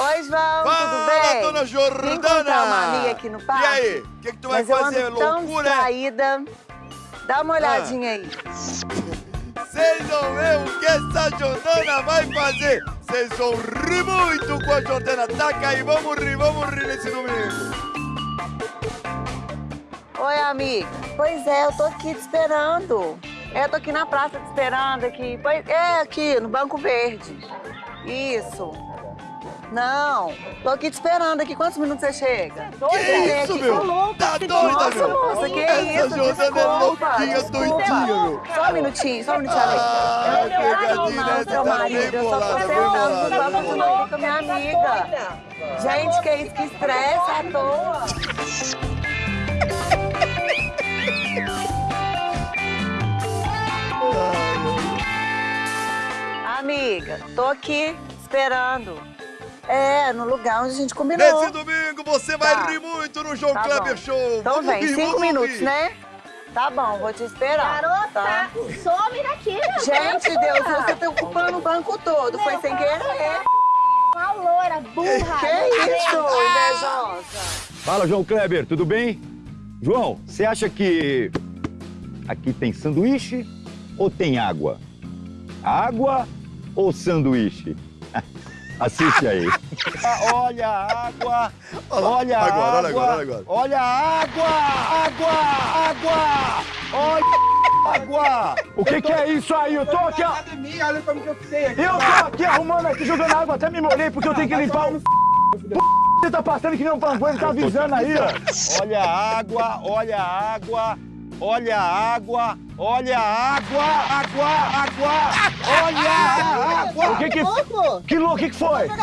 Oi, João, tudo bem? dona Jordana! Vim encontrar uma amiga aqui no parque. E aí, o que, que tu vai Mas eu fazer, ando tão loucura? distraída. Dá uma olhadinha aí. Vocês vão ver o que essa Jordana vai fazer. Vocês vão rir muito com a Jordana. Taca aí, vamos rir, vamos rir nesse domingo. Oi, amiga. Pois é, eu tô aqui te esperando. É, eu tô aqui na praça te esperando aqui. Pois é, aqui, no Banco Verde. Isso. Não, tô aqui te esperando aqui. Quantos minutos você chega? Que É, isso, meu? tô louca, Tá doida, Nossa, meu? moça, que Essa isso? Jordana é louquinha, doidinha, meu. Só um minutinho, só um minutinho, amiga. Ah, Eu não pegadinha, essa seu tá marido. Eu só tô tentando continuar bolada. aqui com a minha amiga. Gente, que isso, que estresse à toa. Amiga, tô aqui esperando. É, no lugar onde a gente combinou. Nesse domingo você vai Tá. rir muito no João Tá Kleber bom. Show. Então Vamos vem, rir, cinco vamos minutos, rir. né? Tá bom, vou te esperar. Garota, tá? some daqui, meu Gente, Deus, você tá ocupando o banco todo. Foi sem querer. Uma loira, burra. Que isso, invejosa? Fala, João Kleber, tudo bem? João, você acha que aqui tem sanduíche ou tem água? Água ou sanduíche? Assiste aí. Ah, Olha a água, olha a Agora, olha água, agora, olha agora. olha a água, água, água, olha a água. O que, que é isso aí? Eu tô aqui, olha como que eu fiquei aqui. Eu tô aqui arrumando aqui, jogando água, até me molhei porque eu tenho que limpar o... Você tá passando que nem um panfleto, tá avisando aí, ó. Olha a água, olha a água, olha a água, olha a água, água, água, olha a água. O que que... Louco? Que louco, o que que foi? Meu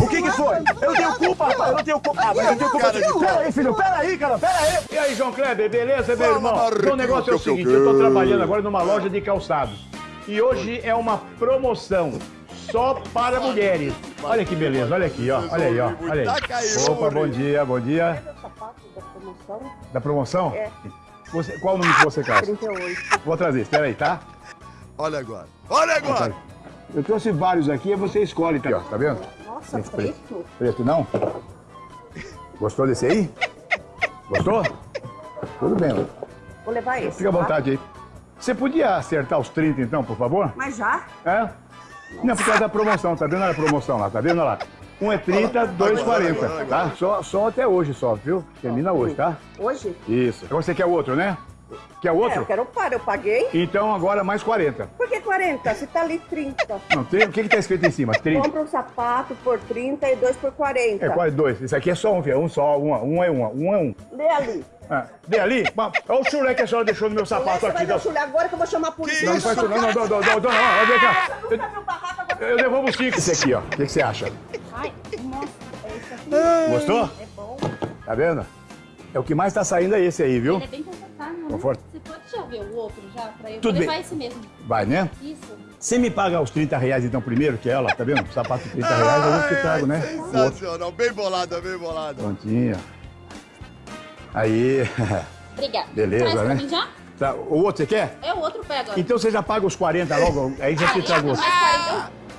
O que que foi? Eu tenho culpa, rapaz, eu não tenho culpa. Mas eu tenho culpa. Pera aí, filho, pera aí, cara, pera aí. E aí, João Kleber, beleza, meu irmão? Marquinhos, o negócio é o seguinte, eu tô trabalhando agora numa loja de calçados. E hoje é uma promoção só para mulheres. Olha que beleza, olha aqui, ó. Olha aí, ó. Olha aí. Opa, bom dia, bom dia. Da promoção? É. Você- qual o número que você calça? 38. Vou trazer, espera aí, tá? Olha agora. Olha agora. Eu trouxe vários aqui, aí você escolhe, tá? Aqui, ó, tá vendo? Nossa, Esse preto. Preto não? Gostou desse aí? Gostou? Tudo bem, ó. Vou levar esse. Fica à tá? vontade aí. Você podia acertar os 30 então, por favor? Mas já? É? Não, por causa da promoção, tá vendo a promoção lá, tá vendo lá? Um é 30, dois é agora, 40, agora, tá? Só, só até hoje só, viu? Termina hoje, tá? Hoje? Isso. Agora você quer outro, né? Quer É, outro? eu quero o par, eu paguei. Então agora mais 40. Por que 40, se tá ali 30. Não, tem, o que que tá escrito em cima? 30. Compra um sapato por 30 e dois por 40. É quase é dois. Isso aqui é só um, filho. É um só, um, um é um, um é um. Lê ali. Ah, ali? Olha o chulé que a senhora deixou no meu sapato aqui. Vai chulé agora que eu vou chamar a polícia. Não, não faz isso não, não, não, não, não, não, não, vem cá. Eu, eu devolvo cinco. Esse aqui, ó. O que, você acha? Ai, nossa, é isso aqui. Gostou? É bom. Tá vendo? É o que mais tá saindo é esse aí, viu? Ele é bem. Conforto. Você pode já ver o outro já, pra eu Tudo levar bem. esse mesmo. Vai, né? Isso. Você me paga os 30 reais então primeiro, que é ela, tá vendo? Sapato de 30 reais, eu vou te trago, né? Sensacional. Bem bolada, bem bolada. Prontinho. Aí. Obrigada. Beleza, Traz pra né? mim já? Tá, O outro você quer? É o outro pé agora. Então você já paga os 40 logo, aí já te Ah, trago é, outro.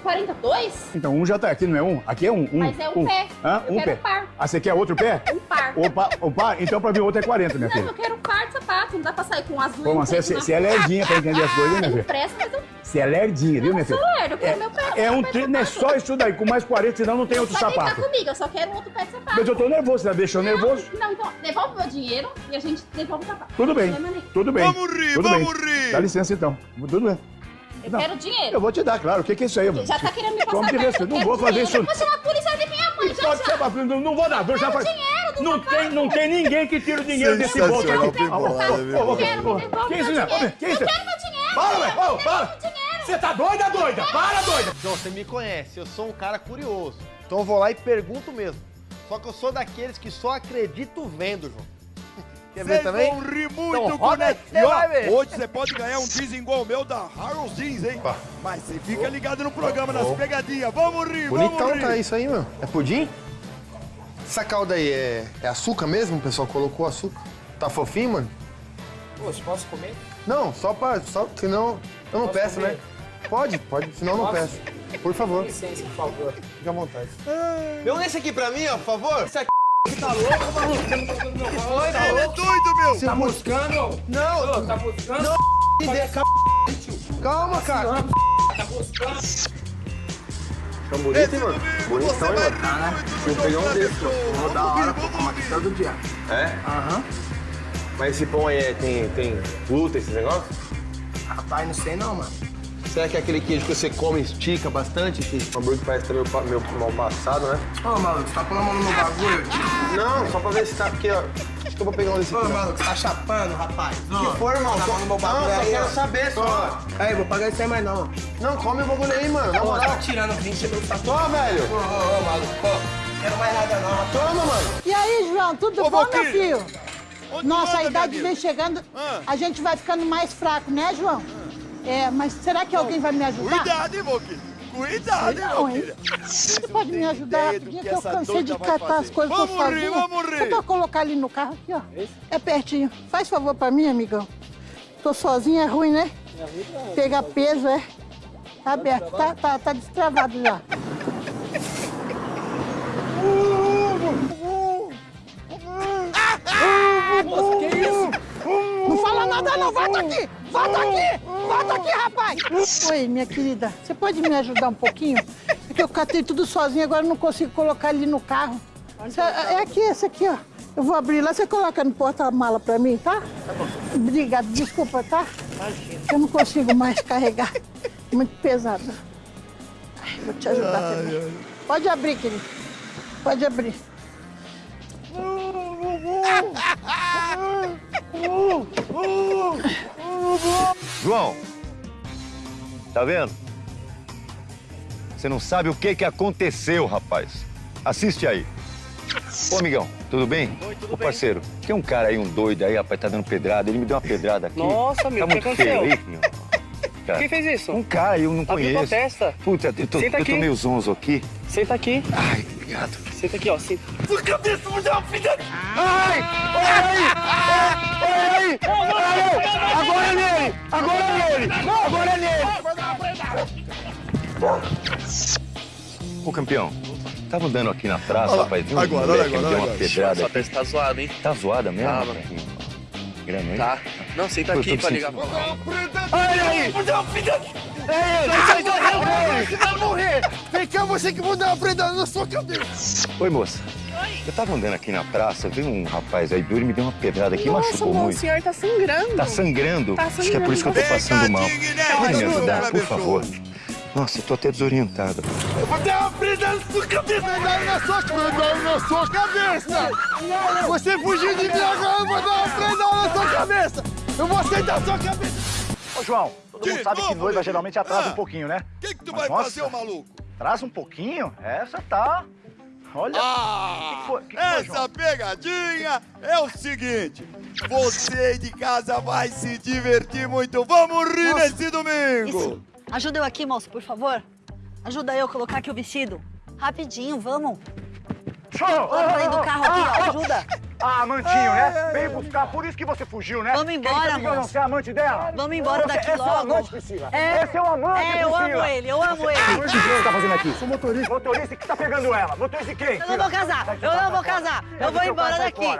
40, 42? Então um já tá aqui, não é um? Aqui é um. um Mas é um um. pé. Hã? Eu um quero pé. um par. Ah, você quer outro pé? Um par. O par, o par? Então pra mim o outro é 40, minha Não, filha. eu quero um sapato. Não dá pra sair com um azul Pô, um mas você, você, você é frente. lerdinha pra entender as coisas, hein, minha filha? Você é lerdinha, viu, minha sou filha? lerdo. Eu quero meu pé. É um pé de tri... não é só isso daí, com mais 40, senão não tem outro Vai deitar sapato. comigo, eu só quero um outro pé de sapato. Mas eu tô nervoso, você tá deixando nervoso? Não, então, devolve meu dinheiro e a gente devolve o sapato. Tudo bem, nenhum. tudo bem. Vamos rir, tudo vamos bem. rir. Dá licença então. Tudo bem. Eu Não. quero dinheiro. Eu vou te dar, claro. O que que é isso aí? Já tá querendo me passar Como de perto, respeito. eu Não vou fazer dinheiro. isso. Eu vou chamar a polícia de minha mãe, já, Pode já. ser, não, não vou dar, eu já faz. Não tem, não tem ninguém que tira o dinheiro desse bolso. Ô, Quero, Que isso, meu né? dinheiro. Que isso? Eu quero meu dinheiro. Para, velho. Eu para. meu dinheiro. Você tá doida, doida? Para, doida. João, você me conhece, eu sou um cara curioso. Então eu vou lá e pergunto mesmo. Só que eu sou daqueles que só acredito vendo, João. Quer ver também? vão rir muito Então com roda o aí, Net. você E ó, vai ver. hoje você pode ganhar um jeans igual o meu da Harold Jeans, hein? Mas você fica ligado no programa, nas pegadinhas. Vamos rir, Bonitão vamos rir. tá isso aí, meu. É pudim? Essa calda aí é, é açúcar mesmo? O pessoal colocou açúcar? Tá fofinho, mano? Poxa, posso comer? Não, só pra. Só, senão eu não peço, comer? né? Pode, pode, senão eu não Posso? peço. Por favor. Licença, por favor. Fique à vontade. Dê um desse aqui pra mim, ó, por favor. Esse aqui Tá louco, maluco? Você não tá meu pau, Ele é doido, meu! Tá buscando? Não, Ô, Tá buscando? calma, cara. Tá buscando? Esse domingo você vai rir muito do peguei um Jordana desse, Pessoa. ó. Vou dar hora vamos tomar rir. todo dia. É? Aham. Mas esse pão aí é- tem, tem glúten, esse negócio? Rapaz, não sei não, mano. Será que é aquele queijo que você come estica bastante? Que O hambúrguer parece meu, pa- meu mal passado, né? Ô, maluco, você tá mão no meu bagulho? Não, só pra ver se tá aqui, ó. Eu vou pegar um desse Ô, maluco, você tá chapando, rapaz? que for, irmão? Tá no meu não, bagulho só aí, quero ó. saber só. Aí, vou pagar isso aí mais não. Não, come o bagulho aí, mano. Moral. tá tirando 20 mil tá Ó, velho. Ô, ô, ô, maluco, ó. Quero mais nada não, rapaz. Toma, mano. E aí, João, tudo Ô, bom, meu filho? Onde Nossa, a idade vem chegando, Ah. a gente vai ficando mais fraco, né, João? É, mas será que alguém vai me ajudar? Cuidado, hein, Valquíria? Cuidado, Não, hein? Você pode me ajudar rapidinho, que que eu cansei de catar as coisas Vamos rir, sozinha. vamos rir. Eu vou colocar ali no carro aqui, ó. É pertinho. Faz favor pra mim, amigão. Tô sozinha, é ruim, né? Pegar peso, é. Tá aberto, tá, tá, tá destravado já. Que isso? Não fala nada não, volta aqui! Volta aqui! Volta aqui, rapaz! Oi, minha querida, você pode me ajudar um pouquinho? É que eu catei tudo sozinho, agora eu não consigo colocar ali no carro. Cê- É aqui, esse aqui, ó. Eu vou abrir lá, você coloca no porta-mala pra mim, tá? Tá bom. Obrigada, desculpa, tá? Eu não consigo mais carregar. Muito pesado. Ai, vou te ajudar também. Pode abrir, querido. Pode abrir. João, tá vendo? Você não sabe o que que aconteceu, rapaz. Assiste aí. Ô, amigão, tudo bem? Oi, tudo Ô, bem. parceiro, tem um cara aí, um doido aí, rapaz, tá dando pedrada. Ele me deu uma pedrada aqui. Nossa, meu, tá que muito feio aconteceu? aí, meu. Cara, Quem fez isso? Um cara eu não Abriu tua conheço. testa. Puta, eu tô, Senta eu aqui. meio zonzo aqui. Senta aqui. Ai, obrigado. Senta aqui, ó. Senta. Ai! Olha aí! Olha aí! Agora é nele! Agora é nele! Agora é nele! Ô, campeão, tava andando aqui na praça, Olha rapaz. viu agora, olha agora, me deu uma agora. pedrada Sua testa tá zoada, hein? Tá zoada mesmo? Tá. Grana aí? Tá. Não, senta aqui pra ligar pra Olha aí! É ele! Sai daí, você vai morrer. Vem cá, você que vou dar uma prenda na sua cabeça. Oi, moça. Eu tava andando aqui na praça, veio um rapaz aí duro e me deu uma pedrada aqui, machucou muito. senhor tá sangrando. Tá sangrando? Tá Acho que é por isso que eu tô sangrando. passando mal. Pode me ajudar, por favor? Nossa, eu tô até desorientado. Eu vou dar uma prenda na sua cabeça. Prenda na sua, na sua cabeça. Você fugiu de mim agora, eu vou dar uma prenda na sua cabeça. Eu vou aceitar a sua cabeça. Ô, João, todo mundo sabe que noiva geralmente atrasa Ah. um pouquinho, né? O que, que tu Mas, vai nossa. fazer, ô maluco? Atrasa um pouquinho? Essa tá... Olha... Ah, Que foi- que foi, essa João? pegadinha é o seguinte. Você aí de casa vai se divertir muito. Vamos rir Nossa, nesse domingo. Ajuda eu aqui, moço, por favor. Ajuda eu a colocar aqui o vestido. Rapidinho, vamos. Show! Vamos do carro aqui, ó. Ah, Ajuda. Ah, amantinho, né? Veio buscar, por isso que você fugiu, né? Vamos embora, moço. ser amante dela? Vamos embora Você- daqui esse é o logo. amante, Priscila. É. Esse é o amante, É, eu amo ele, eu amo ele. O que você tá fazendo aqui? Sou motorista. Motorista que tá pegando ela. Motorista de quem? Eu não vou casar, eu não vou casar. Eu vou embora daqui.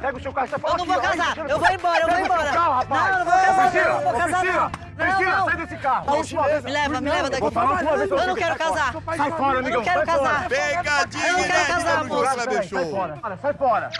Pega o seu carro e sai fora. Eu não vou casar, eu vou embora, eu vou embora. Não, eu não vou casar, não, não vou casar, não. Priscila, Não, sai desse carro. Não, me leva, me leva daqui. Vou falar uma vez, Eu não quero casar. Sai fora, Eu amigão. não quero casar. Pegadinha Eu não quero casar, moço. Sai fora, sai fora.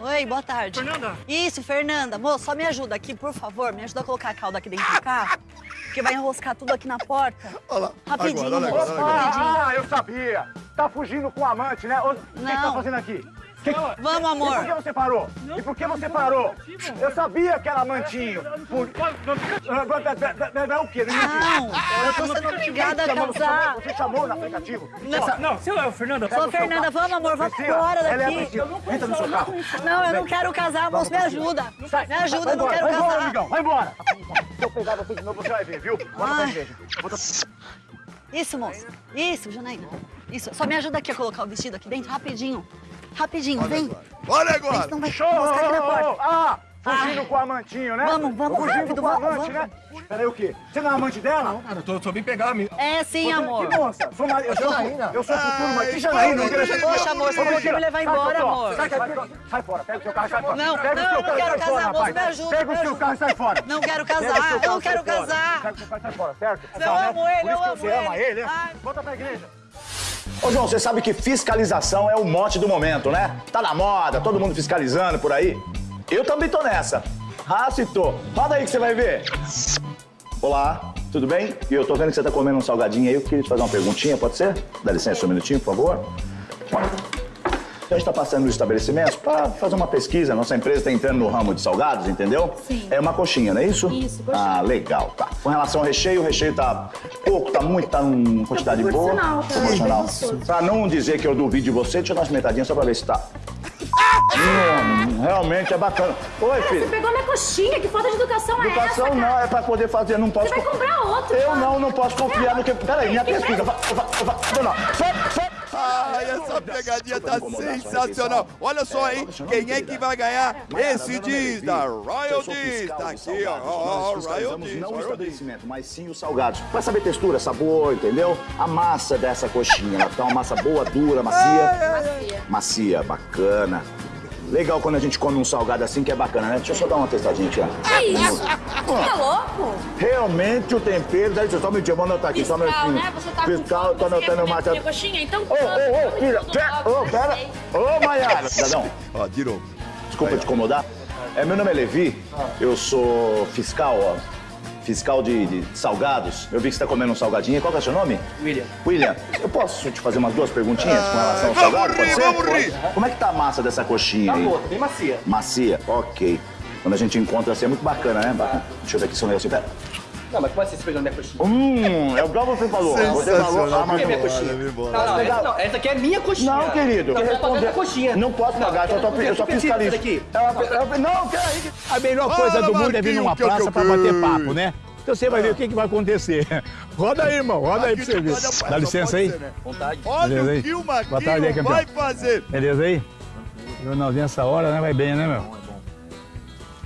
Oi, boa tarde. Fernanda? Isso, Fernanda. Moço, só me ajuda aqui, por favor. Me ajuda a colocar a cauda aqui dentro do carro. Porque vai enroscar tudo aqui na porta. Olha lá. Rapidinho, Agora, olha agora, olha agora. rapidinho. Ah, eu sabia. Tá fugindo com o amante, né? O que que tá fazendo aqui? Que- Vamos, E por que amor. você parou? E por que você parou? Eu sabia que era amantinho. Por... Não, o quê? Não eu tô sendo obrigada a casar. Você chamou no aplicativo? Não, Não, seu é o Fernando. Sou Fernanda, vamos, amor, vamos embora é daqui. Entra no seu carro. Não, eu não quero casar, moço, me ajuda. Me ajuda, eu não Vai quero embora, casar. amigão, vai embora. Se eu pegar você de novo, você vai ver, viu? Pra igreja. Isso, moço. Isso, Janaína. Isso. Só me ajuda aqui a colocar o vestido aqui dentro, rapidinho. Rapidinho, vem. Olha Vem, agora. senão vai Show! aqui na porta. Ah, Fugindo com o amantinho, né? Vamos, vamos, Fugindo rápido, com o vamos, amante, vamos. né? Peraí, o quê? Você não é amante dela? Cara, eu tô, tô bem pegar, amigo. É sim, amor. Que moça? Sou marido. Eu sou, Janaína. eu sou futuro, mas que Janaína? Não Poxa, amor, você ia me levar embora, amor. Sai, sai, sai fora, pega o seu carro e sai fora. Não, pega não, eu não quero casar, moço, me ajuda, Pega o seu carro e sai fora. Não quero casar, eu não quero casar. Pega o seu carro e sai fora, certo? Eu né? amo ele, eu amo você ama ele. ele, né? Volta pra igreja. Ô, João, você sabe que fiscalização é o mote do momento, né? Tá na moda, todo mundo fiscalizando por aí. Eu também tô nessa. Ah, se tô. Roda aí que você vai ver. Olá, tudo bem? E eu tô vendo que você tá comendo um salgadinho aí. Eu queria te fazer uma perguntinha, pode ser? Dá licença um minutinho, por favor. A gente tá passando nos estabelecimentos para fazer uma pesquisa. Nossa empresa está entrando no ramo de salgados, entendeu? Sim. É uma coxinha, não é isso? Isso, coxinha. Ah, legal, tá. Com relação ao recheio, o recheio tá pouco, tá muito, tá em quantidade boa. proporcional, tá? Proporcional. Gostoso. Pra não dizer que eu duvido de você, deixa eu dar uma experimentadinha só pra ver se tá. Hum, realmente é bacana. Oi, Você filho. pegou minha coxinha, que falta de educação, é Educação essa? não, é pra poder fazer, não posso. Você vai co- comprar outro, Eu cara. não, não posso confiar no que. Peraí, minha pesquisa. Vai, vai, vai, não. Ai, essa pegadinha tá sensacional. Olha só, hein? Quem é que vai ganhar esse diz da Royal Diz? Tá aqui, ó. Royal Diz. Não o estabelecimento, mas sim os salgados. Pra saber textura, sabor, entendeu? A massa dessa coxinha, ela tá uma massa boa, dura, macia. Macia, bacana. Legal quando a gente come um salgado assim, que é bacana, né? Deixa eu só dar uma testadinha aqui, ó. Que isso? Tá louco? Realmente o tempero... Dá licença, só um minutinho, vamos anotar aqui, só um Fiscal, minutinho. né? Você tá com Fiscal, fome, tô anotando minha coxinha? Então Ô, ô, ô, filha, ô, pera. Ô, Maiara. Cidadão, Ó, de novo. Desculpa te incomodar. É, meu nome é Levi, eu sou fiscal, ó. Fiscal de, de salgados. Eu vi que você tá comendo um salgadinho. Qual que é o seu nome? William. William, eu posso te fazer umas duas perguntinhas com relação ao Vamos salgado? rir, Pode ser? vamos rir. Como é que tá a massa dessa coxinha Tá aí? boa, tá bem macia. Macia? Ok. Quando a gente encontra assim é muito bacana, né? Bacana. Deixa eu ver aqui se eu negocinho. Pera. Não, mas como é que você pegou minha coxinha? Hum, é igual você falou. Você falou. Ah, mas minha não- coxinha. Não, não, essa, não, essa aqui é minha coxinha. Não, querido. Não, a coxinha. Não posso pagar, eu só, tô, eu só fiscalizo. Aqui. É uma- é uma- Não, peraí. A melhor coisa do mundo é vir numa que praça que pra bater papo, né? Então você vai ver o que, que vai acontecer. Roda aí, irmão, roda aí pra você ver. Dá licença aí. Vontade. Olha Beleza aí? o que o Marquinhos vai fazer. Beleza aí? Jornalzinho essa hora, né? Vai bem, né, meu?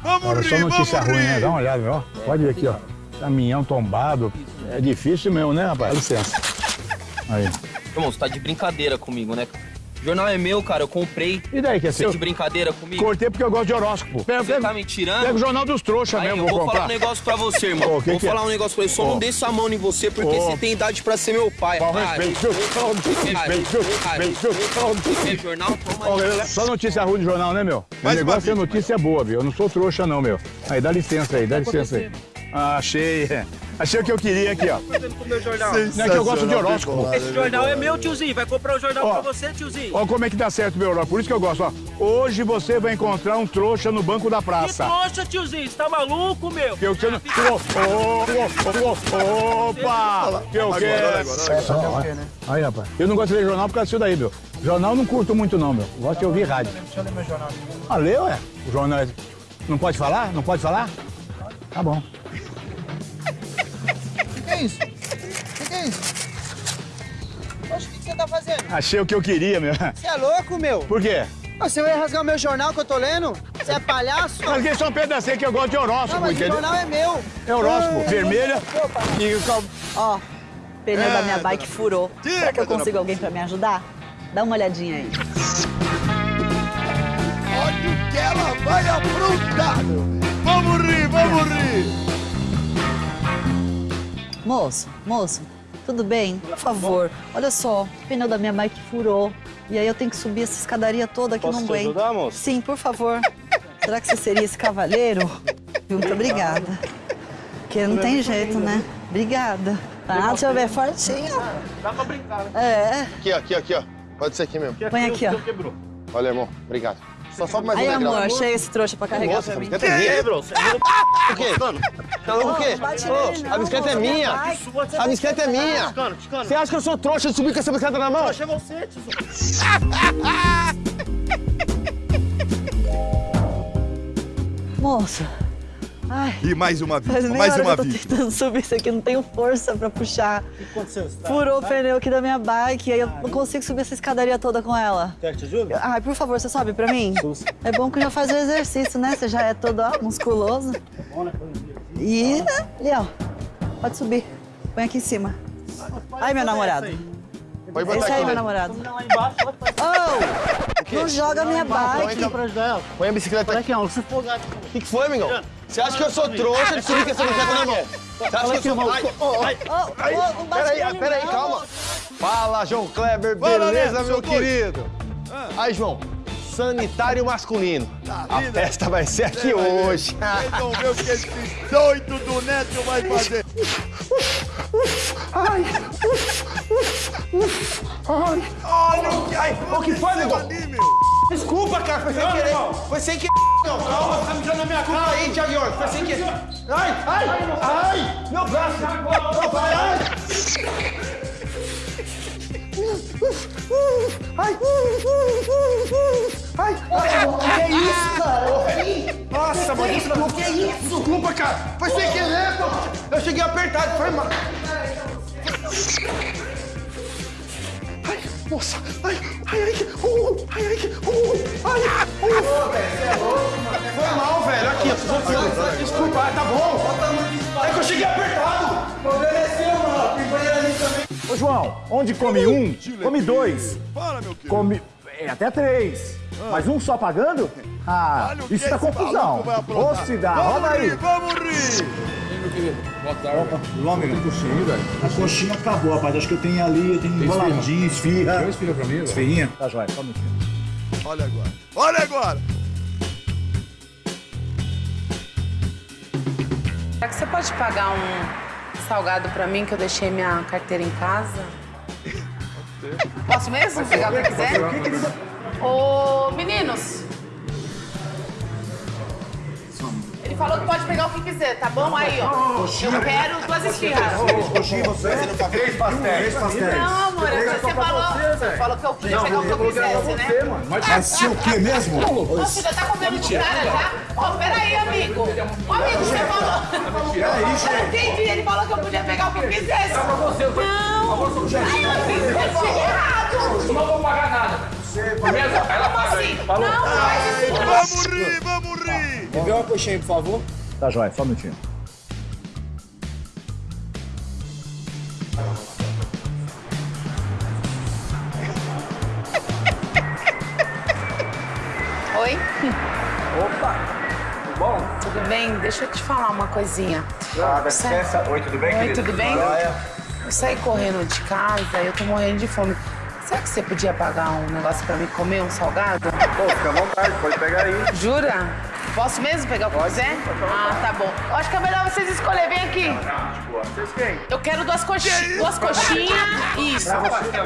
Vamos só rir, notícia vamos ruim, né? rir. Dá uma olhada, meu. ó. Pode ver aqui, ó. Caminhão tombado. É difícil mesmo, né, rapaz? Dá licença. Aí. Irmão, você tá de brincadeira comigo, né? O jornal é meu, cara, eu comprei. E daí que é Você seu? de brincadeira comigo? Cortei porque eu gosto de horóscopo. Pega, Você pega, tá me tirando? pega o jornal dos trouxas Aí, mesmo, eu vou vou falar comprar. um negócio pra você, irmão. Ô, que vou que é? falar um negócio pra você. Só Ô. não desça a mão em você porque Ô. você tem idade pra ser meu pai. Vai, respeito? É jornal, toma. Só notícia ruim de jornal, né, meu? O Mais uma negócio é notícia boa, viu? Eu não sou trouxa, não, meu. Aí, dá licença aí, dá licença aí. Ah, achei. Achei o que eu queria aqui, ó. Não é que eu gosto de horóscopo. Esse jornal é meu, tiozinho. Vai comprar o jornal Ó. pra você, tiozinho. Ó como é que dá certo, meu horóscopo. Por isso que eu gosto, ó. Hoje você vai encontrar um trouxa no banco da Que praça. trouxa, tiozinho. Você tá maluco, meu? Que eu que você não... Ô, ô, ô, Opa! Que eu quero... agora. Aí, rapaz. Eu não gosto de ler jornal por causa disso daí, meu. Jornal eu não curto muito, não, meu. Gosto de ouvir rádio. Deixa eu ler meu jornal. Ah, leu, é? O jornal é... Não pode falar? Não pode falar? Tá bom. O que é isso? O que é isso? Poxa, o que você tá fazendo? Achei o que eu queria, meu. Você é louco, meu? Por quê? Você vai rasgar o meu jornal que eu tô lendo? Você é palhaço? Mas que só um pedacinho que eu gosto de Não, horóscopo, mas o entendeu? jornal é meu. É horóscopo, Ah, vermelha e o cal... Ó, pneu É, da minha bike dona- furou. Será que eu dona- consigo alguém pra me ajudar? Dá uma olhadinha aí. Olha o que ela vai aprontar. Vamos rir, vamos rir. Moço, moço, tudo bem? Por favor, olha só, o pneu da minha bike furou. E aí eu tenho que subir essa escadaria toda que Posso não aguento. ajudar, moço? Sim, por favor. Será que você seria esse cavalheiro? Muito obrigada. Porque não tem jeito, né? Obrigada. Ah, deixa eu ver, fortinho. Dá pra brincar, né? É, Aqui, ó, aqui, aqui, ó. Pode ser aqui mesmo. põe aqui, ó. Quebrou. Olha, irmão, obrigado. Só sobe mais Aí, um degrau. amor, achei esse trouxa pra carregar Nossa, pra a mim. bicicleta é minha. Quebrou. Você virou O quê? Tá louco o quê? A bicicleta é minha. A bicicleta é minha. Ticano. Você acha que eu sou trouxa de subir com essa bicicleta na mão? Trouxa é você, tiozinho. Moça, Ai, E mais uma vítima, meia mais uma que eu tô tentando subir isso aqui, não tenho força pra puxar. O que aconteceu? Você tá- Furou o tá- pneu aqui da minha bike, aí eu não consigo subir essa escadaria toda com ela. Quer que te ajude? Ai, por favor, você sobe pra mim? É bom que já faz o exercício, né? Você já é todo ó, musculoso. E ali, ó. Pode subir. Põe aqui em cima. Ai, meu namorado. Pode botar Esse aí, aqui meu namorado. Oh! Não joga minha bike. pra ajudar ela. Põe a bicicleta aqui. O que, que foi, amigão? Você acha que eu sou trouxa de subir com essa bicicleta na mão? Você acha que eu sou... Ai, ai, ai, peraí, peraí, calma. Fala, João Kleber, beleza, meu querido? Aí, João, sanitário masculino. A vida. festa vai ser aqui Cê vai ver. hoje. Vocês vão ver o que esse doido do Neto vai fazer. Olha o que, ai, O que foi, meu. Desculpa, cara, foi sem Não, querer. irmão. Foi sem querer. Não, calma, tá mijando na minha cara. aí, Thiago York, foi sem querer. Ai, ai, ai, meu braço. Não, vai, ai. Ai, ai, ai, que isso, cara? Nossa, mano, desculpa. Que isso? Desculpa, cara. Foi sem querer, pô. Eu cheguei apertado, foi mal. Ai, nossa, ai, ai, ai, uh, ai, ai, uh, ai, uh. Foi mal, velho, aqui, ó. Desculpa, ah, tá bom. É que eu cheguei apertado. Ô, João, onde come um, come dois. Fala, meu querido. Come é, até três. Mas um só pagando? Ah, o isso dá esse confusão. Ô, se dá, Vamos roda aí. rir, vamos rir. Lá, amigo. A coxinha acabou, rapaz. Acho que eu tenho ali, eu tenho enroladinho, esfirra. Tem esfirra pra mim? Esfirrinha? Tá, joia. Só um minutinho. Olha agora, olha agora. Será que você pode pagar um salgado pra mim que eu deixei minha carteira em casa? Posso mesmo pegar o que eu quiser? Ô, meninos! Falou que pode pegar o que quiser, tá bom? Aí, ó. Eu quero duas esfirras. Coxinha, você? Três pastéis. Três pastéis. Não, amor, é que você falou. Você falou que eu podia pegar o que eu quisesse, né? Mas se o quê mesmo? Você já tá comendo de cara já? Ó, peraí, amigo. Ô, amigo, você falou. Eu entendi, ele falou que eu podia pegar o que eu quisesse. Não. Ai, eu achei errado. Não vou pagar nada. Beleza? Ela paga aí. Assim, Falou? não, não faz isso não. Vamos rir, vamos rir. Me vê uma coxinha aí, por favor. Tá, joia. Só um minutinho. Oi? Opa! Tudo bom? Tudo bem? Deixa eu te falar uma coisinha. Ah, dá Sai- licença. Oi, tudo bem, Oi, querido? tudo bem? Eu saí correndo de casa e eu tô morrendo de fome. Será que você podia pagar um negócio pra mim comer, um salgado? Pô, fica à vontade, pode pegar aí. Jura? Posso mesmo pegar o que quiser? Ah, tá bom. Eu acho que é melhor vocês escolherem. Vem aqui. Vocês quem? Eu quero duas coxinhas. Duas coxinhas. Isso. Pastel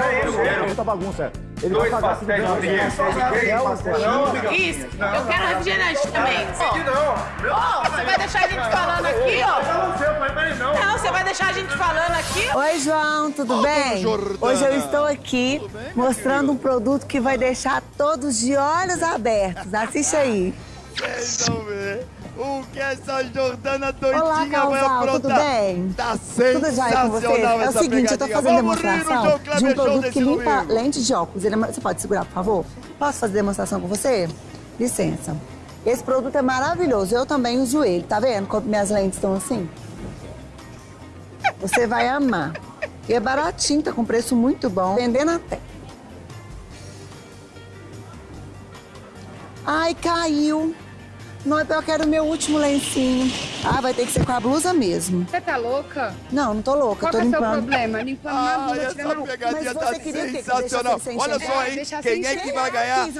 é isso. Muita bagunça. Ele vai pagar de quê? Isso. Eu quero refrigerante também. Ó, você vai deixar a gente falando aqui, ó? Não, você vai deixar a gente falando aqui? Oi, João, tudo bem? Hoje eu estou aqui mostrando um produto que vai deixar todos de olhos abertos. Assiste aí. Vão ver o que essa Jordana doidinha Olá, vai aprontar. tudo bem? Tá sensacional É o seguinte, eu tô fazendo Vamos demonstração de um produto que limpa domingo. lente de óculos. Ele é- Você pode segurar, por favor? Posso fazer demonstração com você? Licença. Esse produto é maravilhoso. Eu também uso ele. Tá vendo como minhas lentes estão assim? Você vai amar. E é baratinho, tá com preço muito bom. Vendendo até. Ai, caiu. Não, é pior que era o meu último lencinho. Ah, vai ter que ser com a blusa mesmo. Você tá louca? Não, não tô louca, Qual tô que é o seu limpando. problema? Limpando uma Ai, blusa, essa tirando a pegadinha Mas tá você queria? Que sensacional. sem Olha só, hein? Quem é que vai ganhar esse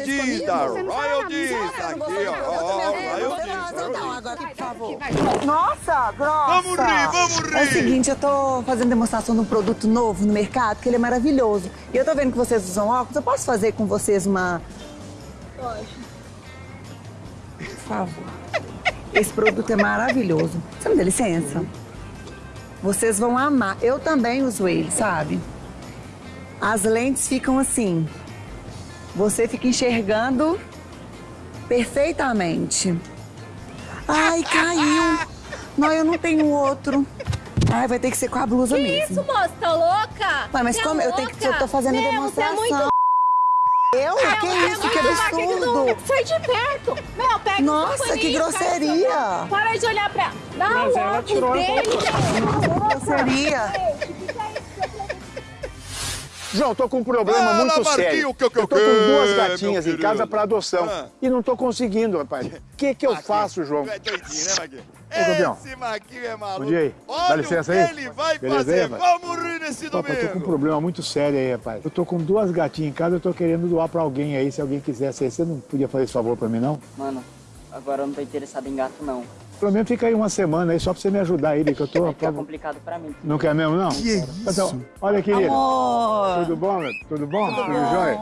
comigo? da? Não, não Aqui, ó. eu nervosa, Então, agora, por favor. Nossa, grossa! Vamos rir, vamos rir. É o seguinte, eu tô fazendo demonstração de um produto novo no mercado, que ele é maravilhoso. E eu tô vendo que vocês usam óculos, eu posso fazer com vocês uma... Pode. Favor. Esse produto é maravilhoso. Você me dá licença? Vocês vão amar. Eu também uso ele, sabe? As lentes ficam assim. Você fica enxergando perfeitamente. Ai, caiu. Não, eu não tenho outro. Ai, vai ter que ser com a blusa Que mesmo. isso, moça? Tá louca? Ué, mas Você é como eu tenho que- eu tô fazendo Meu, demonstração. É. Eu? Meu, que é isso? Que absurdo. Sai de perto. Meu, pega Nossa, que grosseria. Para de olhar pra... Dá Mas ela logo tirou a dele. Grosseria. João, tô com um problema Fala, muito Marquinho, sério. que- que- eu tô que- com duas meu gatinhas em casa para adoção Ah. e não tô conseguindo, rapaz. O que que eu faço, João? Tu é doidinho, né? Ô, campeão. Esse Maguinho é maluco. Bom aí. Olha Dá licença aí. ele vai Beleza fazer. aí? Vamos rir nesse Papai, eu tô com um domingo. problema muito sério aí, rapaz. Eu tô com duas gatinhas em casa, eu tô querendo doar pra alguém aí, se alguém quisesse aí. Você não podia fazer esse favor pra mim, não? Mano, agora eu não tô interessado em gato, não. Pelo menos fica aí uma semana aí, só pra você me ajudar aí, que eu tô... Vai ficar complicado pra mim. Não quer mesmo, não? Que Então, olha, querida. Amor. Tudo bom, meu? Tudo bom? Tudo Tudo bom. jóia?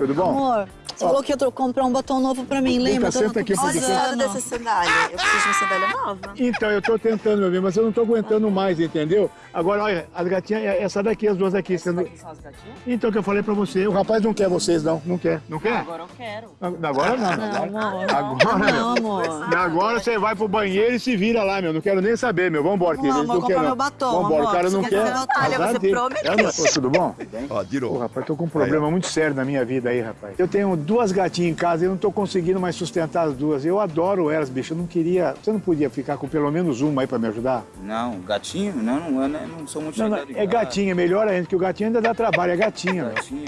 Tudo bom? Amor, você Ó. falou que ia comprar um batom novo pra mim, cá, lembra? senta aqui, Olha a Olha dessa sandália. Eu preciso de uma sandália nova. Então, eu tô tentando, meu bem, mas eu não tô aguentando mais, entendeu? Agora, olha, as gatinhas, é essa daqui, as duas aqui. Sendo... São as gatinhas? Então, que eu falei pra você, o rapaz não quer vocês, não. Não quer, não quer? Agora eu quero. Agora não, Não, amor. Agora Não, amor. Agora você vai pro banheiro e se vira lá, meu. Não quero nem saber, meu. Vambora, querido. Não, quer, comprar meu batom, Vambora, amor. o cara não quer? Olha, você prometeu. É, tudo bom? Ó. Pô, rapaz, tô com um problema muito sério na minha vida aí, rapaz. Eu tenho duas gatinhas em casa e eu não tô conseguindo mais sustentar as duas. Eu adoro elas, bicho. Eu não queria... Você não podia ficar com pelo menos uma aí pra me ajudar? Não, gatinho? Não, não, eu não, sou muito Não, não, é gatinha, melhor ainda, que o gatinho ainda dá trabalho, é gatinha, meu. Gatinho.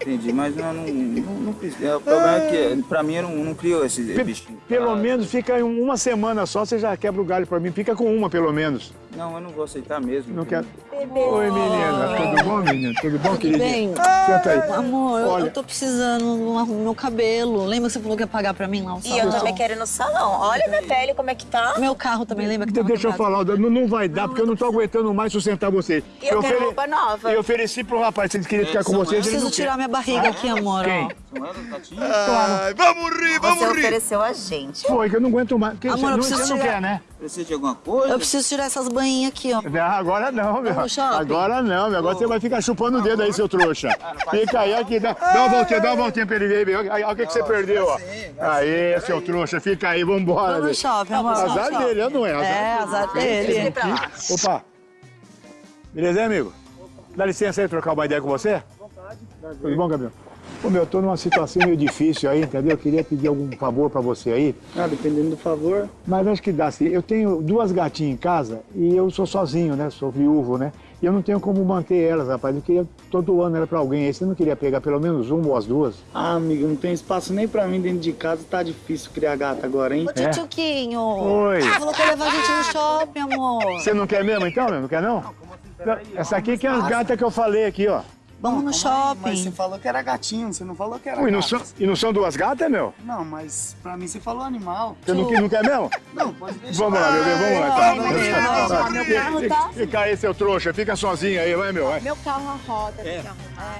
Entendi, mas não, não, não, não precisa. É, O problema é que, pra mim, eu não, não crio esse bichinho. Pelo menos fica em uma semana só, você já quebra o galho pra mim. Fica com uma, pelo menos. Não, eu não vou aceitar mesmo. Não quero. Oi, menina. Tudo bom, menina? Tudo bom, Tudo queridinha? bem? Senta aí. Amor, eu- Olha. eu tô precisando arrumar o meu cabelo. Lembra que você falou que ia pagar pra mim lá no E eu salão? também quero ir no salão. Olha minha pele, como é que tá. Meu carro também, lembra que tava Deixa eu falar, não, não vai dar, porque eu não tô aguentando mais sustentar você. E eu quero roupa nova. Eu ofereci pro rapaz, se ele queria ficar com Eu vocês, ele preciso não tirar quer. minha barriga aqui, amor. Quem? Ó. Ai, vamos rir, vamos Você rir. ofereceu a gente. Foi, que eu não aguento mais. Que, Amor, você, eu não, preciso você não tirar- quer, né? Precisa de alguma coisa? Eu preciso tirar essas banhinhas aqui, ó. Não, agora não, meu. Agora não, meu. Agora você vai ficar chupando o dedo aí, seu trouxa. Fica aí, aqui. Dá, dá uma voltinha, dá uma voltinha pra ele ver. Olha o que, que você perdeu, ó. Aí, seu trouxa, fica aí, vambora. Vamos no shopping, amor. Azar shopping. dele, não é? Azar É, azar dele. Aqui. Opa. Beleza, hein, amigo? Dá licença aí, trocar uma ideia com você? Tudo bom, Gabriel? Ô, meu, eu tô numa situação meio difícil aí, entendeu? Eu queria pedir algum favor pra você aí. Ah, dependendo do favor. Mas acho que dá sim. Eu tenho duas gatinhas em casa e eu sou sozinho, né? Sou viúvo, né? E eu não tenho como manter elas, rapaz. Eu queria, tô doando ela pra alguém aí. Você não queria pegar pelo menos uma ou as duas? Ah, amigo, não tem espaço nem pra mim dentro de casa. Tá difícil criar gata agora, hein? Ô, Tchutchuquinho. Oi. Você falou que ia levar a gente no shopping, amor. Você não quer mesmo, então, meu? Não quer, não? Não, Essa aqui que é as gatas que eu falei aqui, ó. Vamos no shopping. Mas você falou que era gatinho, você não falou que era Ui, não são, e não são duas gatas, meu? Não, mas pra mim você falou animal. Você não, não quer mesmo? Não, pode deixar. Vamos lá, meu bem, vamos lá. Ai, então. meu meu carro Fica- tá- Fica aí, seu trouxa. Fica sozinho aí, vai, meu. Vai. Meu carro roda, tem que arrumar.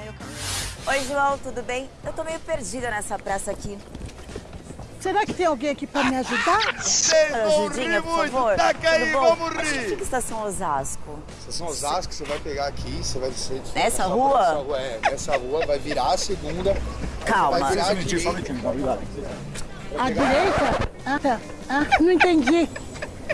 Oi, João, tudo bem? Eu tô meio perdida nessa praça aqui. Será que tem alguém aqui pra me ajudar? Ajudinha, por favor. Taca aí, Tudo bom? vamos rir. fica a estação Osasco? Estação Osasco, você vai pegar aqui, você vai descer. Nessa rua? Nessa rua, é. Nessa rua, vai virar a segunda. Calma. Vai virar Só a um minutinho, só um direita. À direita? Ah, tá. Ah, não entendi.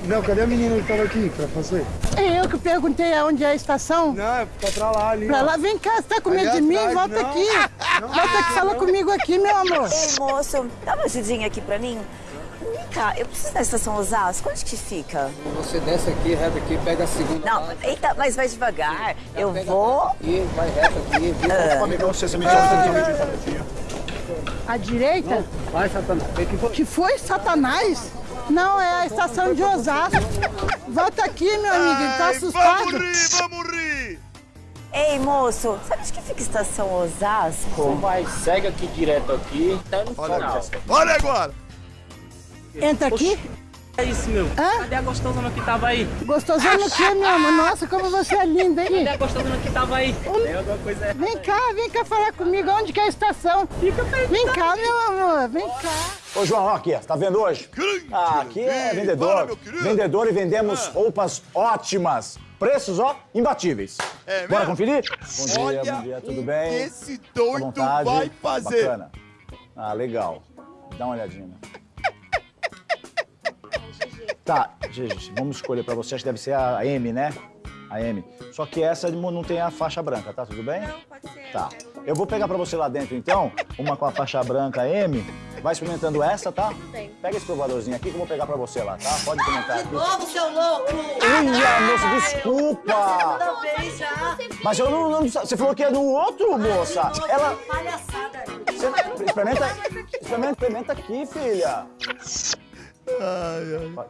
Não, cadê a menina que tava aqui pra fazer? É eu que perguntei aonde é a estação? Não, é pra, pra lá ali. Pra ó. lá, vem cá, você tá com medo Ali de mim? atrás, Volta não. aqui. Volta aqui, fala comigo aqui, meu amor. Ei, moço, dá uma ajudinha aqui pra mim. Vem cá, eu preciso da estação Osasco. Onde que fica? Você desce aqui, reto aqui, pega a segunda. Não, eita, mas vai devagar. Eu vou. E vai reto aqui, viu? Ah. Pode pegar você, você me À direita? Vai, Satanás. Que foi. Que foi, Satanás? Não, é a estação de Osasco. Volta aqui, meu amigo, ele tá assustado. Vamos rir, vamos rir. Ei, moço, sabe onde que fica a estação Osasco? Você vai, segue aqui direto aqui, tá no final. Olha agora. Entra aqui. É isso, meu. Hã? Cadê a gostosona que tava aí? Gostosão no quê, meu amor? Nossa, como você é linda, hein? Cadê a gostosona que tava aí? Tem alguma coisa Vem cá, vem cá falar comigo. Onde que é a estação? Fica Vem cá, meu amor, vem cá. Ô, João, ó aqui, ó, tá vendo hoje? Ah, aqui é vendedor. Vendedor e vendemos roupas ótimas. Preços, ó, imbatíveis. É Bora conferir? Bom dia, Olha bom dia, tudo bem? que esse doido vontade. vai fazer. Bacana. Ah, legal. Dá uma olhadinha. Tá, gente, vamos escolher pra você. Acho que deve ser a M, né? A M. Só que essa não tem a faixa branca, tá? Tudo bem? Não, pode ser. Tá. Eu vou pegar pra você lá dentro, então, uma com a faixa branca M. Vai experimentando essa, tá? Bem. Pega esse provadorzinho aqui que eu vou pegar pra você lá, tá? Pode experimentar aqui. Novo, seu louco! Uia, moça, desculpa! Toda vez já. Mas eu não, não- Você falou que é no outro, moça. Ela. Palhaçada. Você, experimenta, experimenta, experimenta aqui, filha. Ai, ai.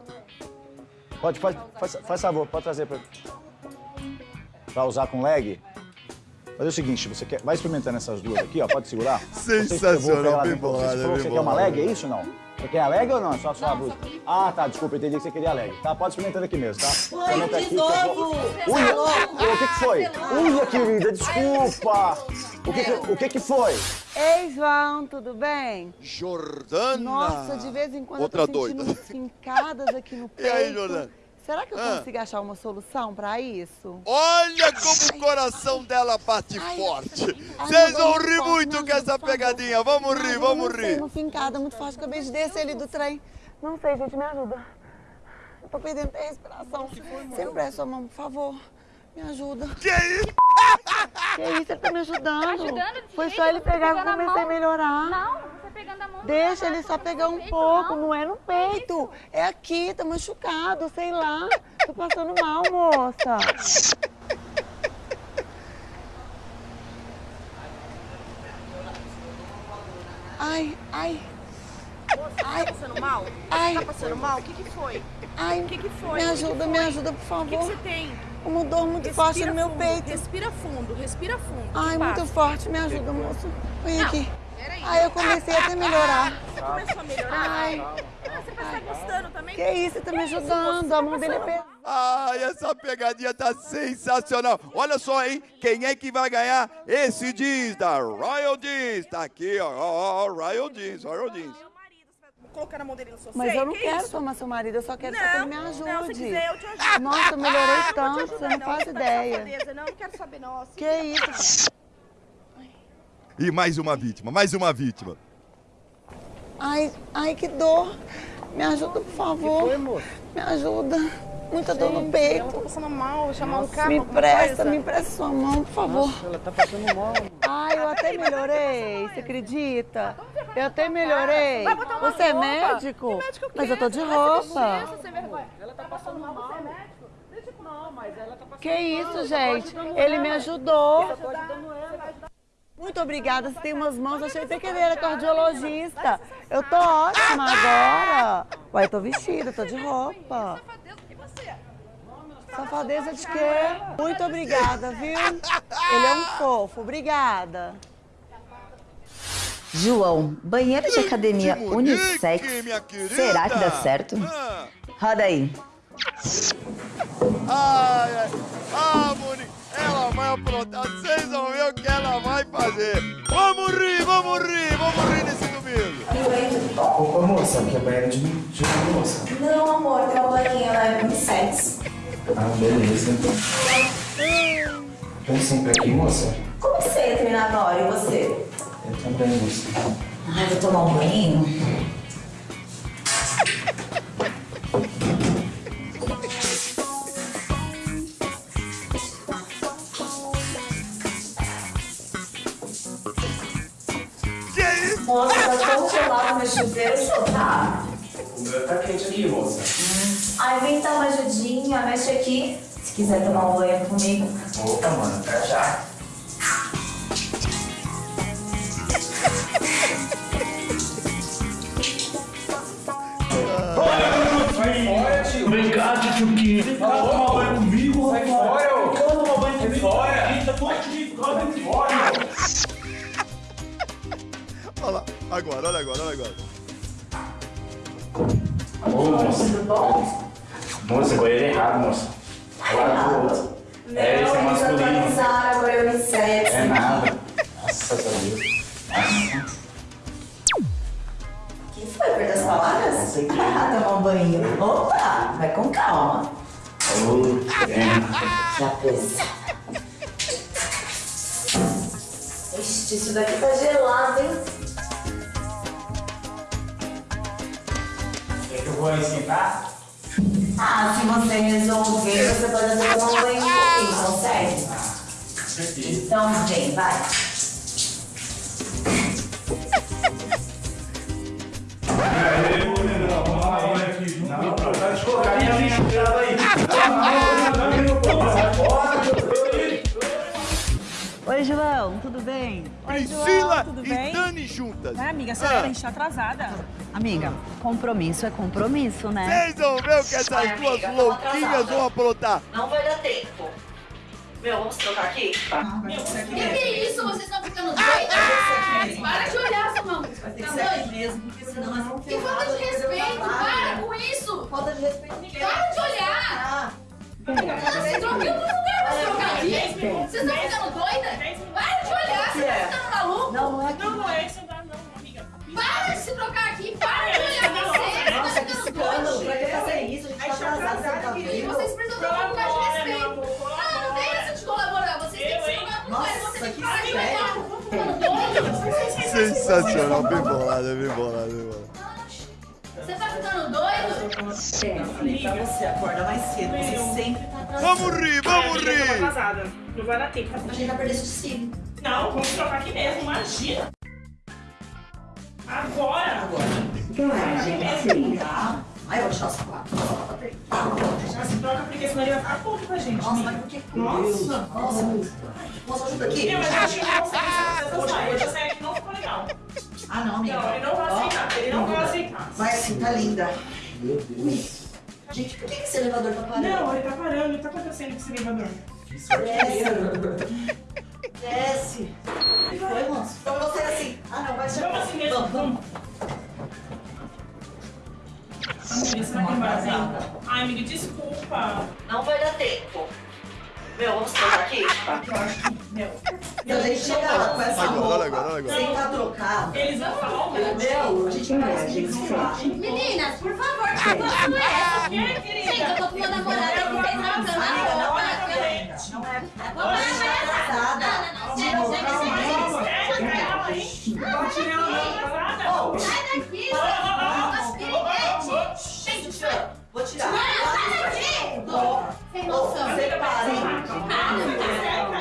Pode, faz, faz, faz favor, pode trazer pra... Pra usar com leg? Fazer o seguinte, você quer... Vai experimentando essas duas aqui, ó, pode segurar? Sensacional, bem bolado, bem você quer uma leg, é isso ou não? Você quer a leg ou não? É Só a sua blusa? Ah, tá, desculpa, eu entendi que você queria a leg. Tá, pode experimentar aqui mesmo, tá? Experimenta de aqui, eu vou- novo! Uia, louco! o que que foi? Uia, querida, desculpa! O que que, o que que foi? Ei, João, tudo bem? Jordana! Nossa, de vez em quando Outra eu tô sentindo doida. umas fincadas aqui no E peito. aí, Jordana? Será que eu Ah. consigo achar uma solução pra isso? Olha como o coração dela bate forte. Ai, Vocês meu vão rir forte, muito com essa pegadinha. Vamos Ai, rir, eu vamos não sei, rir. uma fincada muito forte. Acabei de descer ali do trem. Não sei, gente, me ajuda. Eu tô perdendo até a respiração. Você presta a mão, por favor. Me ajuda. Que isso? Que isso, ele tá me ajudando. ajudando desse Foi jeito? só ele pegar que eu comecei a melhorar. Não, você pegando a mão. Deixa ele só pegar um pouco, não é no peito. É aqui, tá machucado, sei lá. Tô passando mal, moça. Ai, ai. Ai. Tá passando mal? Ai. Tá passando mal? O que que foi? Ai, O que que foi? me ajuda, que me foi? ajuda, por favor. O que que você tem? Uma dor muito Respira forte no meu fundo, peito. Respira fundo, respira fundo. Ai, passa? muito forte, me ajuda, moço. Vem Não, aqui. peraí. Ai, eu comecei até a melhorar. Você começou a melhorar? Ai. Você vai estar gostando também? Que isso, você tá me ajudando. A Tá mão dele é pesada. Ai, essa pegadinha tá sensacional. Olha só, hein? Quem é que vai ganhar esse jeans da Royal Jeans? Tá aqui, ó, ó, ó, Royal Jeans, Royal Jeans. Colocar na mão dele no seu Mas seio? eu não que quero isso? tomar seu marido, eu só quero só que ele me Não, ajude. não, se quiser eu te ajudo. Nossa, eu melhorei Ah, tanto, você ajudar, não faz tá de ideia. safadeza, Não, não quero saber, não. Se Que isso? E mais uma vítima, mais uma vítima. Ai, ai, que dor. Me ajuda, por favor. foi, moço? Me ajuda. Muita dor no Ela peito. tá passando mal, chamar um carro. Me alguma presta, coisa. me presta sua mão, por favor. Nossa, ela tá passando mal. Ai, eu até melhorei, você acredita? Eu até melhorei. Vai botar uma Você é médico? O Mas eu tô de Você vai ser roupa. Ela tá passando mal. Você é médico? Não, mas ela tá passando Que isso, gente? Ele me ajudou. Ela. Muito obrigada, você tem umas mãos, achei até que ele era cardiologista. Eu tô ótima agora. Ué, eu tô vestida, tô de roupa. Safadeza de quê? Muito obrigada, viu? Ele é um fofo, obrigada. João, banheiro de academia Que unissex. Será que dá certo? Ah, Roda aí. Ai, ai. Ah, Monique, ela vai aprontar. Vocês vão ver o que ela vai fazer. Vamos rir, vamos rir, vamos rir nesse domingo. Ô, moça, que é banheiro de, de moça. Não, amor, tem uma é unissex. Ah, beleza. Vem sempre aqui, moça. Como que você ia terminar na hora? E você? Eu também, moça. Ai, vou tomar um banho. Que isso? Moça, tá tão gelado meu chuveiro, tá? Tá quente aqui, moça. Ai, vem dar uma ajudinha, mexe aqui. Se quiser tomar um banho comigo. Opa, mano, pra já. Vem cá, tchutchuquinho. Vem cá tomar banho comigo, Sai fora, ô. Vem cá tomar banho Sai comigo. fora. Eita, tô aqui, vem fora. Olha lá, agora, olha agora, olha agora. Ô, moça. Moça, banheiro errado, moça. Agora pro outro. É, esse é Não, eles masculino. atualizaram, agora é unissex. É nada. Nossa, Deus. Nossa. Que foi? Perdeu as palavras? Com certeza. Ah, tomar um banho. Opa, vai com calma. Ô, bem. Já pensa. Ixi, isso daqui tá gelado, hein? Eu vou aí sentar? Ah, se você resolver, você pode até tomar um banho um pouquinho, consegue? Então vem, vai. Oi, João, tudo bem? Priscila tudo e bem? Dani juntas. Vai, amiga, acelera, a gente tá atrasada. Amiga, compromisso é compromisso, né? Vocês vão ver o que essas Ai, duas amiga, louquinhas vão aprontar. Não vai dar tempo. Meu, vamos trocar aqui? Que que é isso? Vocês estão ficando doidos? Para de olhar, sua mão. Tá doido? mesmo, porque senão Que falta de respeito! Para com isso! Falta de respeito. Para de olhar! Sensacional, bem bolada, bem bolada, bem bolada. Você tá ficando doido? É, eu falei pra você, acorda mais cedo. Você sempre tá atrasado. Vamos rir, vamos eu tô rir. atrasada. Não vai dar tempo. A gente vai perder esse desfile. Não, vamos trocar aqui mesmo, imagina. Agora. Agora. Sim, tá? Aí eu vou tirar os quatro. Já troca porque senão ele vai ficar puto com a gente. Nossa, mas por que? Nossa. Nossa, moça, ajuda aqui. Não, mas eu acho que não sei se você sair. Hoje eu saí aqui não ficou legal. Ah, não, amiga. Não, ele não vai aceitar. Ele não vai aceitar. Vai assim, tá linda. Ui. Gente, por que que esse elevador tá parando? Não, ele tá parando. O que tá acontecendo com esse elevador? Desce. Desce. O que foi, moço? Então você assim. Ah, não, vai Vamos assim mesmo. Vamos, Ai, amiga, desculpa. Não vai dar tempo. Meu, vamos trocar aqui? Eu acho que, meu... Se a gente chegar lá com essa Agora, roupa, agora, agora. sem estar trocado, Eles vão falar meu, a gente vai a gente se fala. Meninas, por favor, que situação é essa? Gente, eu tô com meu namorado aqui, vocês trocando a Amiga, não roupa. é Não é. Vou parar essa. Não, não, não, sério, sério, sério. Tá tirando a Sai daqui, você Gente, Vou tirar. Não, sai daqui! Sem noção. Separa. Ah, não, tá certa.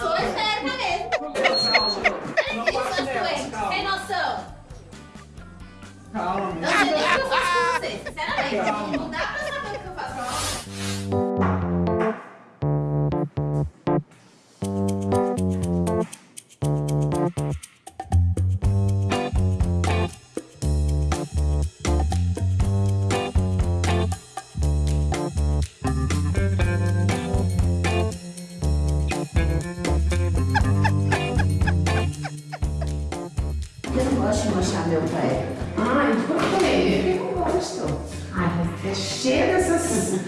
Sou esperta mesmo. Sem noção. Calma, Não sei nem o que eu faço com você, sinceramente. Não dá pra saber o que eu faço. Cheio dessas.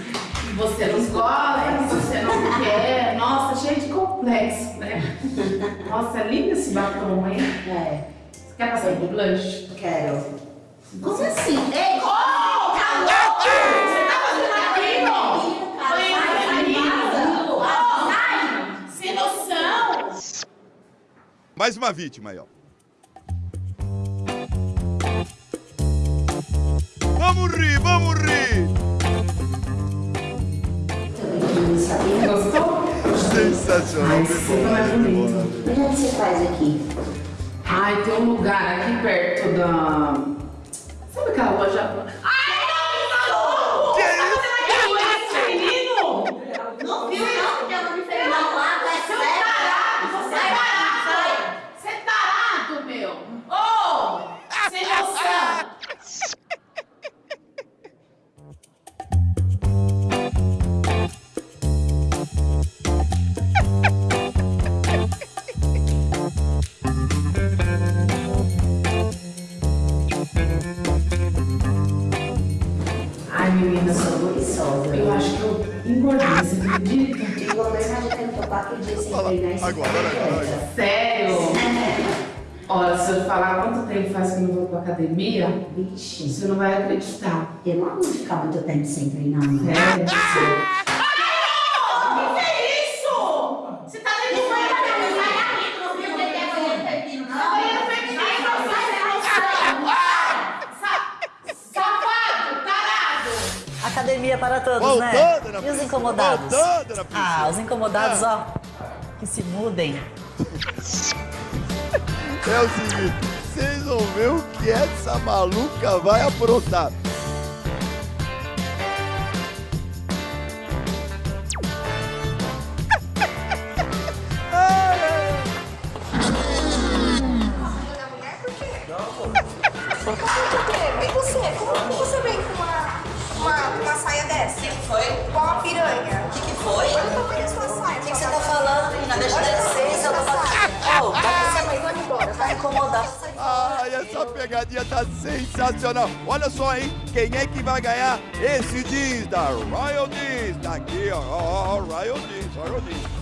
Você não escolhe, você não quer. Nossa, cheio de complexo, né? Nossa, é lindo esse batom, hein? É. Você quer passar de blush? Quero. Como assim? Ei, oh, tá louco? Você tá fazendo aquilo? Banheiro Sai! Sem noção! Mais uma vítima aí, ó. Vamos rir, vamos rir. Gostou? Sensacional, Ai, é bolada, bem bonito. Onde você faz aqui? Ai, tem um lugar aqui perto da. Sabe aquela loja? Buliçosa. eu acho que eu engordei, você acredita? Engordei, mas já tenho quatro dias sem treinar esse Agora, agora. Sério? Olha, se eu falar quanto tempo faz que eu não vou pra academia, Vixe, você não vai acreditar. eu não vou ficar muito tempo sem treinar, não. É, você. Para todos, né? dona E os Priscila, incomodados? Ah, os incomodados, Ah. ó, que se mudem. É o seguinte, vocês vão ver o que essa maluca vai aprontar. foi? Igual uma piranha. O que, que foi? Olha o tamanho da sua saia. O que, você tá falando, menina? Deixa eu dar licença, eu tô falando. Ô, vamos embora. Vai incomodar. Ai, essa pegadinha tá sensacional. Olha só, hein? Quem é que vai ganhar esse jeans da Royal Jeans? Tá aqui, ó, ó, ó, Royal Jeans, Royal Jeans.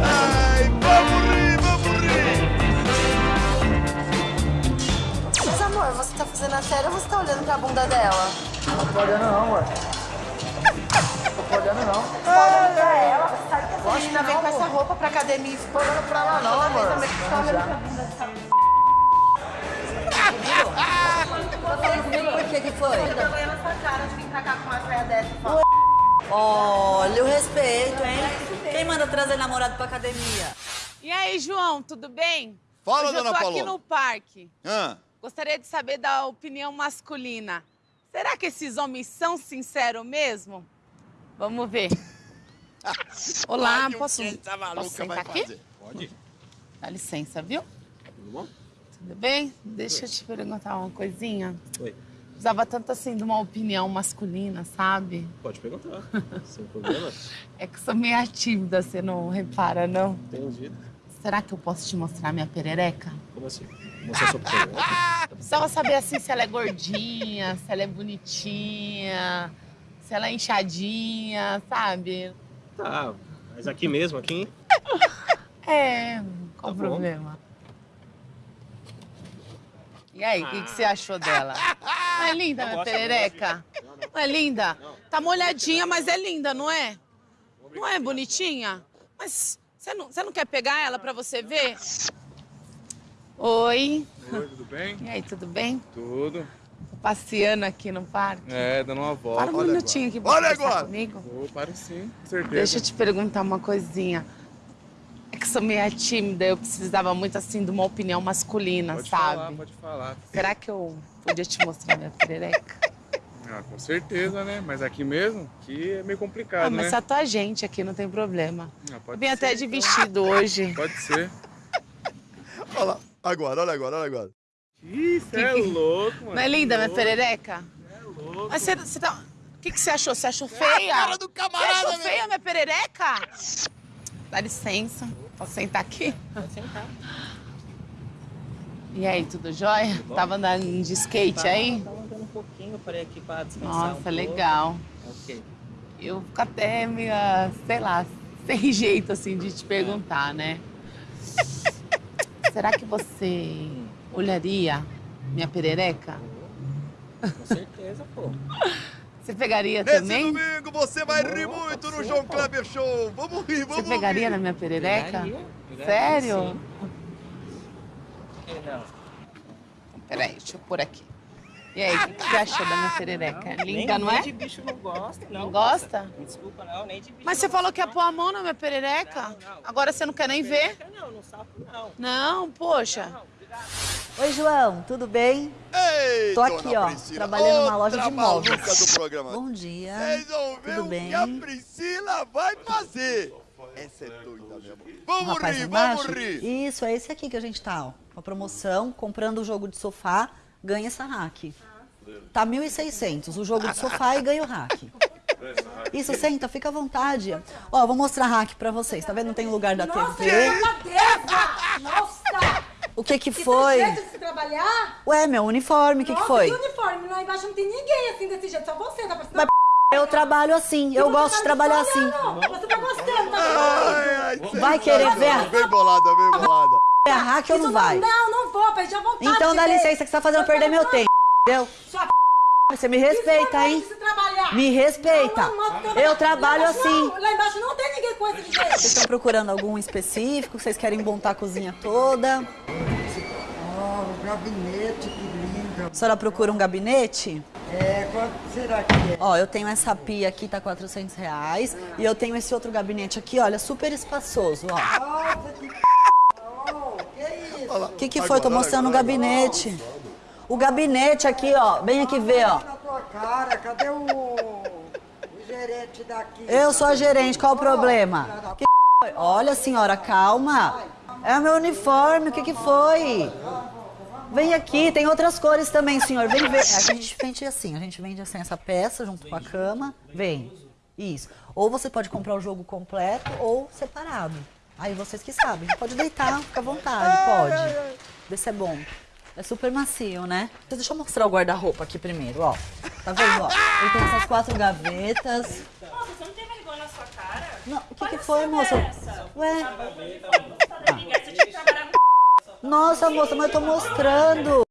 Ai, vamos rir, vamos rir. Mas amor, você tá fazendo a sério ou você tá olhando pra bunda dela? Não tô olhando não, ué. Não tô olhando não. Olhando pra ela, você sabe que essa menina vem não, com essa roupa pra academia e fica olhando pra lá não, amor. Também fica Não, olhando pra bunda dessa por que que foi? Eu tô vendo essa cara de vir pra cá com uma saia dessa. Olha o respeito, hein? Quem manda trazer namorado pra academia? E aí, João, tudo bem? Fala, Hoje dona eu tô aqui no parque. Ah, Gostaria de saber da opinião masculina. Será que esses homens são sinceros mesmo? Vamos ver. Olá, Olha posso, essa maluca posso sentar vai aqui? fazer. Pode. Dá licença, viu? Tudo bom? Tudo bem? Deixa eu te perguntar uma coisinha. Oi. Precisava tanto assim de uma opinião masculina, sabe? Pode perguntar. Sem problema. É que eu sou meio tímida, você não repara, não? Entendido. Será que eu posso te mostrar minha perereca? Como assim? Mostrar sua perereca? Precisava saber assim se ela é gordinha, se ela é bonitinha, se ela é inchadinha, sabe? Tá, mas aqui mesmo, aqui? É, qual Tá o bom. problema? E aí, o que, que você achou dela? Não é linda, minha gosto, eu perereca? Não é linda? Tá molhadinha, mas é linda, não é? Não é bonitinha? Mas você não, você não quer pegar ela pra você ver? Oi. Oi, tudo bem? E aí, tudo bem? Tudo. Passeando aqui no parque. É, dando uma volta. Para um minutinho aqui pra Olha agora. comigo. Vou, paro sim, com certeza. Deixa eu te perguntar uma coisinha. É que sou meio tímida, eu precisava muito assim de uma opinião masculina, Pode sabe? falar, pode falar. Será que eu podia te mostrar minha perereca? Ah, com certeza, né? Mas aqui mesmo, aqui é meio complicado, Ah, mas né? se a tua gente aqui não tem problema. Ah, Eu pode vim até de então. vestido hoje. Pode ser. olha lá. Agora, olha agora, olha agora. Ih, você é louco, mano. Não é linda minha perereca? louco. Mas você, você tá... O que, que você achou? Você achou feia? cara do camarada, Você achou meu. feia minha perereca? Dá licença. Posso sentar aqui? Pode sentar. E aí, tudo jóia? Tava andando de skate aí? Tava andando um pouquinho, parei aqui pra descansar Nossa, um pouco. legal. Ok. Eu fico até meio, sei lá, sem jeito assim de te perguntar, né? Será que você olharia minha perereca? Com certeza, pô. Você pegaria Nesse também? domingo você vai rir muito no João Kleber Show. Vamos rir, vamos Você pegaria rir. na minha perereca? Pegaria, pegaria, Sério? sim. Que não? Peraí, deixa eu pôr aqui. E aí, o que, que você achou da minha perereca? Linda, nem, não nem é? de bicho não gosta, não. Não gosta? Me desculpa, não, nem de bicho Mas você não falou que ia gosta, pôr a mão na minha perereca? Agora você não quer nem ver? não. Não, no sapo não. Não, poxa. Oi, João, tudo bem? Ei, Tô aqui, dona ó, Priscila, trabalhando numa loja de móveis. maluca do programa. Bom dia. Vocês vão ver Tudo o bem? que a Priscila vai fazer. Essa é doida mesmo. Um Vamos rir, vamos rir. Isso, é esse aqui que a gente tá, ó. Uma promoção, comprando o jogo de sofá, ganha essa rack. Tá 1.600, o jogo de sofá e ganha o rack. Isso, senta, fica à vontade. Ó, vou mostrar a rack pra vocês. Tá vendo? Não tem lugar da TV. Nossa! O que que foi? jeito de se trabalhar? Ué, meu uniforme, o que que Nossa, foi? que uniforme? Lá embaixo não tem ninguém assim desse jeito, só você. Tá parecendo... Mas eu trabalho assim, eu gosto de trabalhar assim. Você tá gostando, tá Ai, ai, Vai querer ver Bem bolada, bem bolada. É a hack ou não vai? Não, não vou, perdi a vontade. Então dá licença que você tá fazendo eu perder meu tempo, entendeu? Sua Você me respeita, hein? se trabalhar. Me respeita. Não, não, não, Eu trabalho lá assim. lá embaixo não tem ninguém com esse jeito. Vocês estão procurando algum específico? Vocês querem montar a cozinha toda? gabinete, que lindo. A senhora procura um gabinete? É, quanto será que é? Ó, eu tenho essa pia aqui, tá 400 reais. E eu tenho esse outro gabinete aqui, olha, super espaçoso, ó. Nossa, que oh, que? O que, que foi? Tô mostrando o gabinete. O gabinete aqui, ó. Vem aqui ver, ó. Na tua cara, cadê o, o gerente daqui? Eu sou a gerente, qual o problema? Que foi? Olha, senhora, calma. É o meu uniforme, o que, que foi? Vem aqui, tem outras cores também, senhor. Vem ver. A gente vende assim, a gente vende assim essa peça junto com a cama. Vem. Isso. Ou você pode comprar o jogo completo ou separado. Aí vocês que sabem. Pode deitar, fica à vontade, pode. Vê se é bom. É super macio, né? Deixa eu mostrar o guarda-roupa aqui primeiro, ó. Tá vendo, ó? Ele tem essas quatro gavetas. Nossa, você não tem vergonha na sua cara? Não, o que, que foi, moça? Ué? Você tinha que trabalhar com Nossa, moça, mas eu tô mostrando.